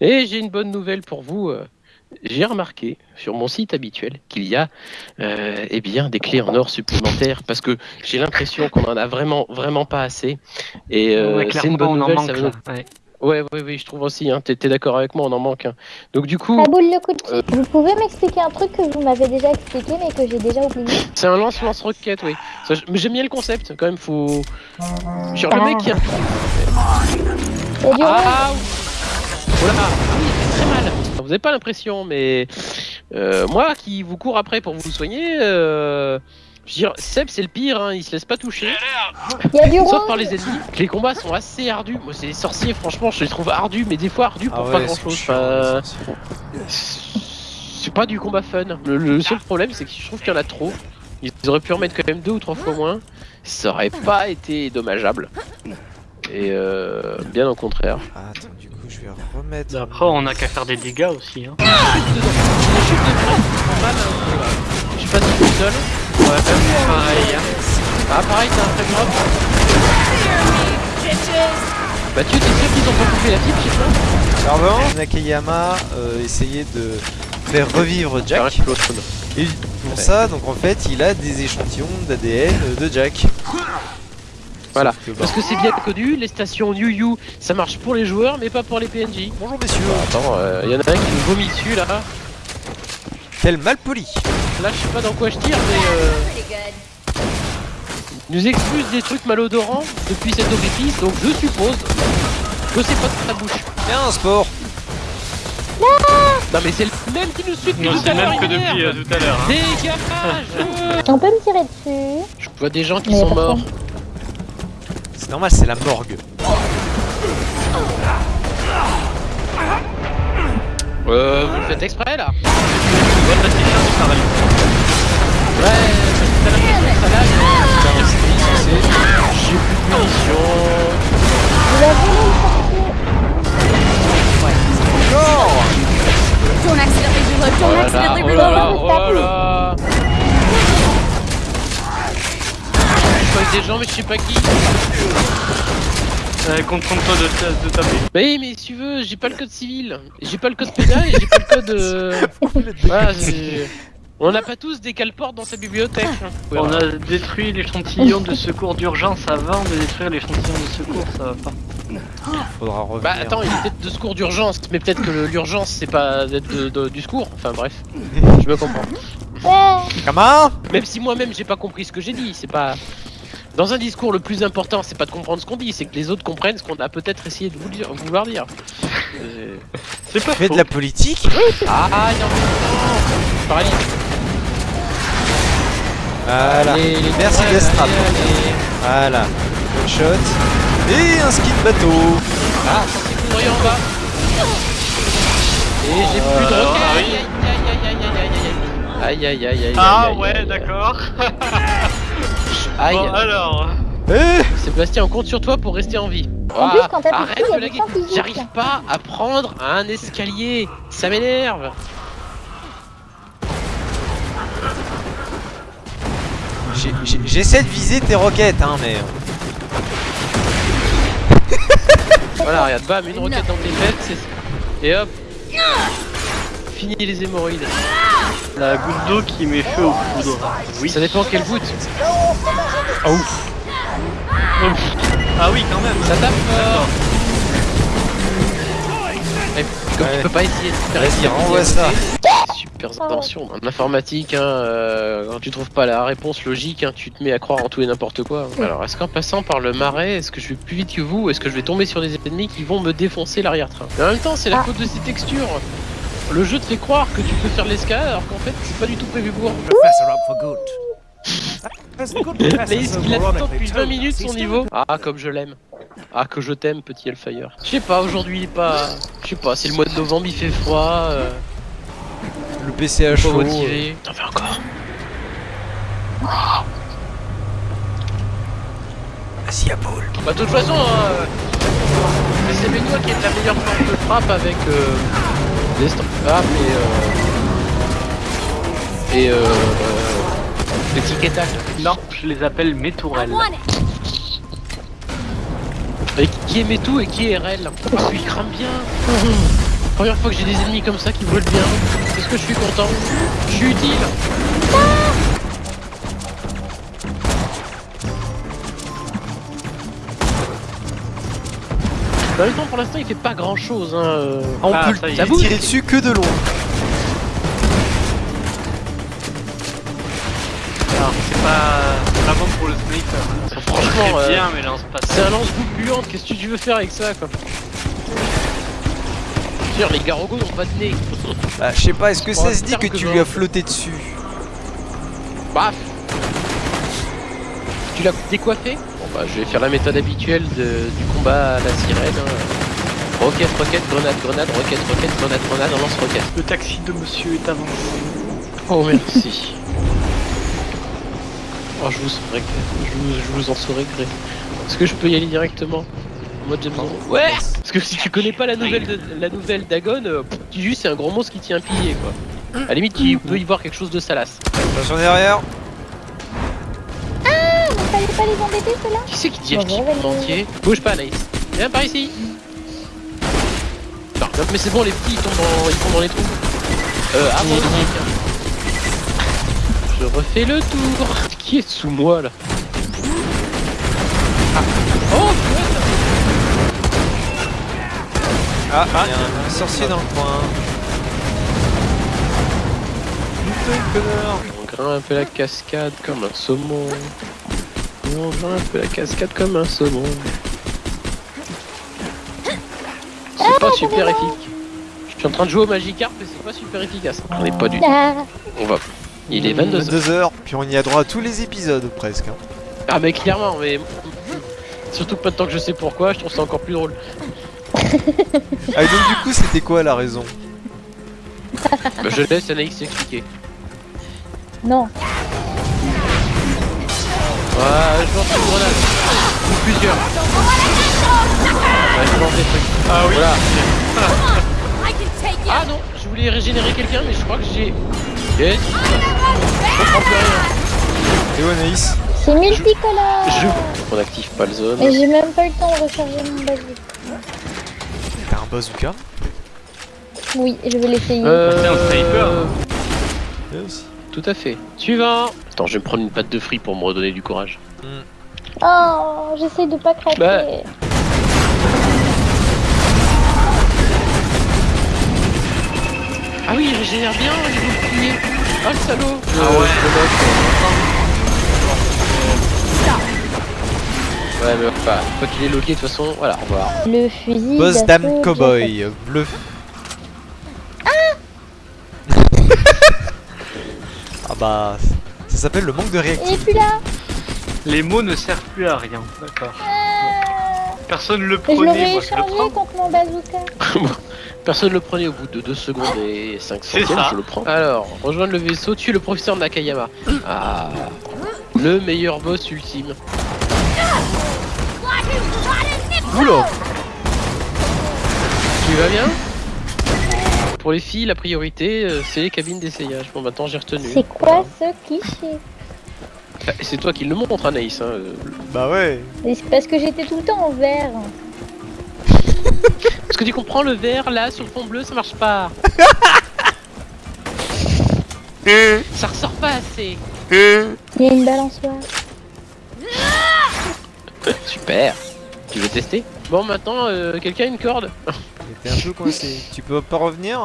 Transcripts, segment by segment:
Et j'ai une bonne nouvelle pour vous. euh, J'ai remarqué sur mon site habituel qu'il y a euh, eh bien, des clés en or supplémentaires parce que j'ai l'impression qu'on en a vraiment, vraiment pas assez. Et euh, ouais, c'est une bonne nouvelle. manque ça veut- Ouais. Ouais, ouais, ouais, je trouve aussi. Hein, T'es d'accord avec moi, on en manque. un. Donc du coup, boule le coup de Euh. Vous pouvez m'expliquer un truc que vous m'avez déjà expliqué mais que j'ai déjà oublié? C'est un lance-lance-roquette, oui. Ça, je- Mais j'aime bien le concept. Quand même, faut. Genre le mec qui a. Ah. Oh là, oui, il fait très mal. Vous avez pas l'impression, mais euh, moi qui vous cours après pour vous soigner, euh, je veux dire, Seb c'est le pire, hein, il se laisse pas toucher, Il y a du rose. sauf par les ennemis. Les combats sont assez ardus. Moi, c'est les sorciers, franchement, je les trouve ardus, mais des fois ardus pour pas grand chose. c'est pas du combat fun. Le, le seul problème, c'est que je trouve qu'il y en a trop. Ils auraient pu en mettre quand même deux ou trois fois moins. Ça aurait pas été dommageable. Et euh, bien au contraire. Ah, Je vais remettre. Après, on a qu'à faire des dégâts aussi. Hein. Je pas. Je suis pas tout seul. Ouais, même pareil. Hein. Ah pareil, t'as un frame drop. Bah tu t'es sûr qu'ils ont pas coupé la fibre chez toi Pardon Nakayama euh, essayait de faire revivre Jack. Et pour ça, donc en fait, il a des échantillons d'ADN de Jack. Voilà. Que, bah, Parce que c'est bien connu, les stations Yu Yu, ça marche pour les joueurs mais pas pour les PNJ. Bonjour messieurs. Attends, il y en a un qui me vomit dessus là. Quel mal poli. Là je sais pas dans quoi je tire mais euh, il nous expulse des trucs malodorants depuis cet orifice donc je suppose que c'est pas de ta bouche. Bien un sport. Non mais c'est le même qui nous suit depuis Non, tout c'est à le l'heure, même que depuis euh, tout à l'heure. Hein. On peut me tirer dessus. Je vois des gens qui Mais sont morts. C'est normal, c'est la morgue. Euh, vous le faites exprès là Ouais, parce que censé. J'ai plus de munitions. Vous. Des gens mais je sais pas qui. Euh, Contente-toi de, ta- de taper. Bah oui mais si tu veux, j'ai pas le code civil. J'ai pas le code pénal et j'ai pas le code... Euh... Voilà, On n'a pas tous des cale-portes dans sa bibliothèque. hein. On a détruit l'échantillon de secours d'urgence avant de détruire l'échantillon de secours, ça va pas. Faudra revenir. Bah attends, il est peut-être de secours d'urgence, mais peut-être que l'urgence c'est pas d'être de- de- du secours. Enfin bref, je me comprends. Comment? Même si moi-même j'ai pas compris ce que j'ai dit, c'est pas. Dans un discours, le plus important, c'est pas de comprendre ce qu'on dit, c'est que les autres comprennent ce qu'on a peut-être essayé de vous dire- vouloir dire. Euh, C'est pas Tu fais faux. de la politique Ah non, Pareil. Voilà. Les, les Merci ouais, Destrap. Voilà. One shot. Et un ski de bateau. Ah, c'est couvrir en bas. Et j'ai plus de Euh, roquettes. ah oui. Aïe aïe aïe aïe aïe aïe. Aïe aïe aïe aïe. Ah aïe, ouais, aïe, aïe. d'accord. Aïe. Bon, alors. Eh Sébastien, on compte sur toi pour rester en vie. En plus, Ah, quand arrête de laguer. J'arrive pas à prendre un escalier. Ça m'énerve. J'ai- j'ai- J'essaie de viser tes roquettes, hein, mais. Voilà, regarde, bam, une roquette dans tes fesses. c'est- Et hop. Fini les hémorroïdes. La goutte d'eau qui met feu aux poudres. Oui. Ça dépend quelle goutte. Ah oui, quand même. Ça tape fort. Mais comme Ouais. tu peux pas essayer de faire Vas-y, essayer renvoie de- ça. Super attention. En informatique, hein, euh, quand tu trouves pas la réponse logique, hein, tu te mets à croire en tout et n'importe quoi. Alors, est-ce qu'en passant par le marais, est-ce que je vais plus vite que vous ou est-ce que je vais tomber sur des ennemis qui vont me défoncer l'arrière-train? Mais en même temps, c'est la Ah. faute de ces textures. Le jeu te fait croire que tu peux faire l'escalade alors qu'en fait, c'est pas du tout prévu pour. Qu'il attend depuis 20 told minutes us, son he's niveau Ah, comme je l'aime. Ah, que je t'aime, petit Hellfire. Je sais pas, aujourd'hui, il est pas. Je sais pas, c'est le mois de novembre, il fait froid. Euh... Le PC à chaud. motivé. T'en fais encore. Vas-y, à Paul. Bah, de toute façon, hein, euh, c'est Benoît qui de la meilleure forme de frappe avec euh, des st- Ah, mais. Euh... Et euh. euh, Le tic et tac. Non, je les appelle mes tourelles. Et qui est Metou et qui est RL? Ah, il crame bien Première fois que j'ai des ennemis comme ça qui volent bien. Est-ce que je suis content? Je suis utile En même temps, pour l'instant, il fait pas grand chose. Hein. euh. On Ah, peut ça y est. le tirer dessus que de loin. Alors, c'est pas vraiment pour le sniper. hein. Ça Franchement, euh, bien, mais lance pas C'est un lance-boue puante, qu'est-ce que tu veux faire avec ça quoi Dire les garogos n'ont pas de nez. Bah, je sais pas, est-ce que ça se dit que que tu lui as flotté dessus? Baf Tu l'as décoiffé? Bah je vais faire la méthode habituelle de- du combat à la sirène. hein. Roquette, roquette, grenade, grenade, roquette, roquette, grenade, grenade, on lance roquette. Le taxi de monsieur est avancé. Oh merci. Oh je vous saurais. Je vous, je vous en saurais gré. Est-ce que je peux y aller directement? En mode James Bond Ouais Parce que si tu connais pas la nouvelle de, la nouvelle d'Agon, euh, pff, tu dis juste c'est un gros monstre qui tient un pilier quoi. À la limite tu peux y voir quelque chose de salace. Attention derrière Pas les embêter ceux-là Qui c'est qui dit Bon, acheter bon, le entier Bouge pas Anaïs. Viens par ici Non, mais c'est bon les petits ils tombent dans, ils tombent dans les trous. Euh, avant. Je refais le tour. Qui est sous moi là Ah. Oh Ah, il y a un sorcier dans le coin. Putain, connard On grimpe la cascade comme un saumon. On grimpe la cascade comme un saumon. C'est pas super efficace. Je suis en train de jouer au Magikarp et c'est pas super efficace. On est pas du tout. Ah, On va. Il est 22h. 22h, puis on y a droit à tous les épisodes presque. hein. Ah mais clairement, mais surtout que maintenant que je sais pourquoi, je trouve ça encore plus drôle. Ah, et donc du coup, c'était quoi la raison? Bah, je laisse Anaïs expliquer. non. Ouais, je lance une grenade. Ou plusieurs. Ouais, je lance des trucs. Ah oui. Voilà. Ah non, je voulais régénérer quelqu'un, mais je crois que j'ai. Yes. Je comprends plus rien. Et où Anaïs C'est multicolore Je. On active pas le zone. Et j'ai même pas eu le temps de recharger mon bazooka. T'as un bazooka Oui, je vais l'essayer. Euh, C'est un sniper. Aussi. Tout à fait. Suivant. Attends, je vais me prendre une patte de free pour me redonner du courage. Oh, j'essaie de pas craquer. Bah. Ah oui, il régénère bien, il veut le plier. Ah le salaud. Ah ouais. Ouais, mais enfin, quoi qu'il est loqué, de toute façon, voilà, au revoir. Le fusil. Boss Dame Cowboy, bleu. Ah bah, ça s'appelle le manque de Jack. Il est réactivité. plus là. Les mots ne servent plus à rien. D'accord. Ah. Personne le Et je l'aurais prenait, moi je le échangé prends. contre mon bazooka. Personne le prenait au bout de 2 secondes et 5 C'est centièmes, ça. je le prends. Alors, rejoindre le vaisseau, tuer le professeur Nakayama. Ah, le meilleur boss ultime. Oula Tu vas bien? Pour les filles, la priorité, euh, c'est les cabines d'essayage. Bon, maintenant j'ai retenu. C'est quoi ce cliché Bah, C'est toi qui le montre, Anaïs. Hein. euh. Bah ouais Et C'est parce que j'étais tout le temps en vert. Parce que tu comprends, le vert, là, sur le fond bleu, ça marche pas. ça ressort pas assez. Il y a une balançoire. Super. Tu veux tester? Bon, maintenant, euh, quelqu'un a une corde? T'es un peu coincé. Tu peux pas revenir?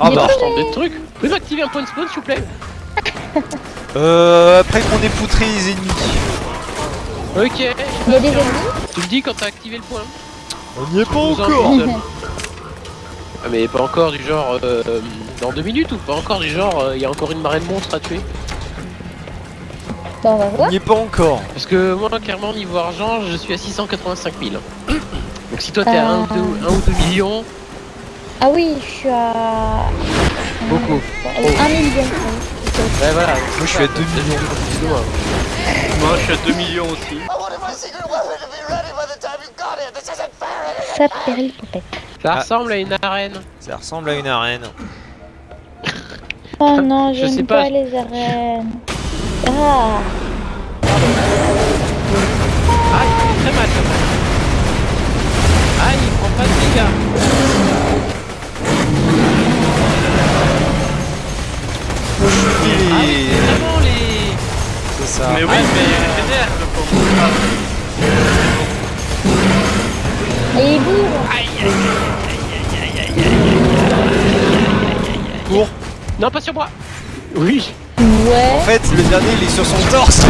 Ah bah, bah, je tente des trucs. Vous pouvez m'activer un point de spawn, s'il vous plaît? Euh, après qu'on ait poutré les ennemis. Il Ok. y a des ennemis? Tu me dis quand t'as activé le point. On n'y est pas en encore. Ah, mais pas encore du genre euh, dans deux minutes ou pas encore du genre il y a encore une marée de monstres à tuer Bon, on va On voir. n'y est pas encore. Parce que moi clairement niveau argent je suis à 685 000. Donc si toi t'es à 1 ou, Euh. 2, ou 2 millions, Ah oui, je suis à. beaucoup. Un million. Ouais voilà. Moi je suis à 2 millions. Moi je suis à 2 millions aussi. Ça pérille. Ça ressemble à une arène. Ça ressemble à une arène. Oh non, Je sais j'aime pas. pas les arènes. Ah, Ah il fait très mal quand même. Ah il prend pas de dégâts. Ah oui, Et- c'est vraiment les... C'est ça. Mais oui, mais il régénère le pauvre. Ah, Et il bouge. Cours. Non, pas sur moi Oui Ouais. En fait, le dernier, il est sur son torse.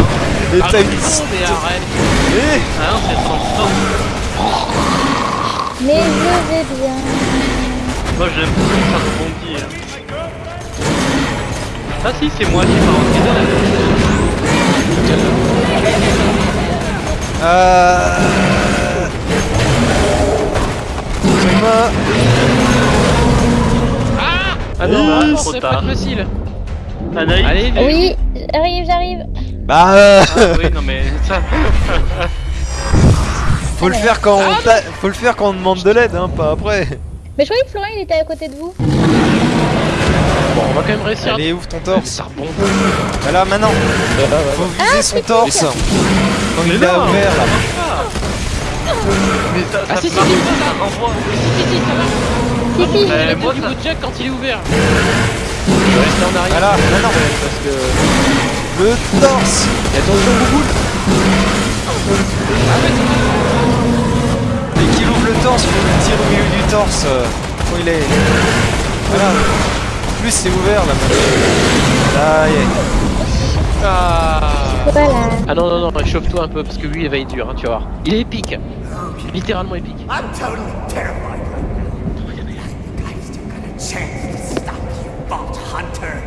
Et Ah, t'as une... non, mais arrête Eh Ah non, c'est son sang. Mais je vais bien. Moi j'aime beaucoup ça rebondit. hein. Ah si, c'est moi qui pars en guidon. Euh... Thomas. Ah non, Ah, bah, trop pas tard. facile Anaïs Allez. Oui, j'arrive, j'arrive. Bah, euh, Ah oui, non mais ça. faut le faire quand on t'a- faut le faire quand on demande de l'aide, hein, pas après. Mais je croyais que Florian il était à côté de vous. Bon, on va quand même réussir Allez, ouvre ton torse. Ça Voilà, maintenant, faut viser son torse. Quand il Mais a non, ouvert là. Mais ça, Ah ça si, si, si. Si, si, ça va Si, si, Euh, moi, du ça- bout de Jack quand il est ouvert Je vais rester en arrière Voilà, maintenant. Parce que... Le torse. Et attention, Bouboule torse, faut le tirer au milieu du torse. euh, Quand il est. Voilà. En plus, c'est ouvert là maintenant. Là, y est. Ah Voilà. Ah non, non, non, réchauffe-toi un peu parce que lui il va être dur, hein, tu vas voir. Il est épique Littéralement épique. I'm totally terrified. Guys, you got a chance to stop you, Vault Hunter.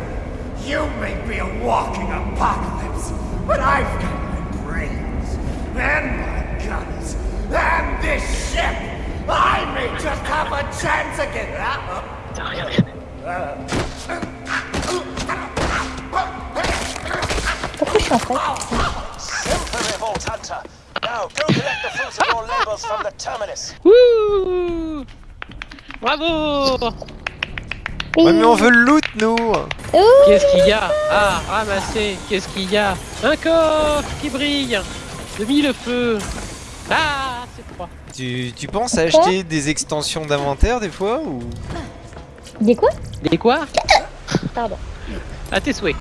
You may be a walking apocalypse, but I've got my brains and my guns and this ship. I may just have a chance again. Pourquoi je suis en fait Infantry Vault Hunter. Now go collect the fruits of your labors from the terminus. Wouh Bravo. Ouais, mais on veut le loot, nous. Ouh. Qu'est-ce qu'il y a? Ah, ramassé Qu'est-ce qu'il y a? Un coffre qui brille De mille feux Ah, c'est Tu, tu penses à acheter des extensions d'inventaire des fois ou? Des quoi? Des quoi? Pardon. À tes souhaits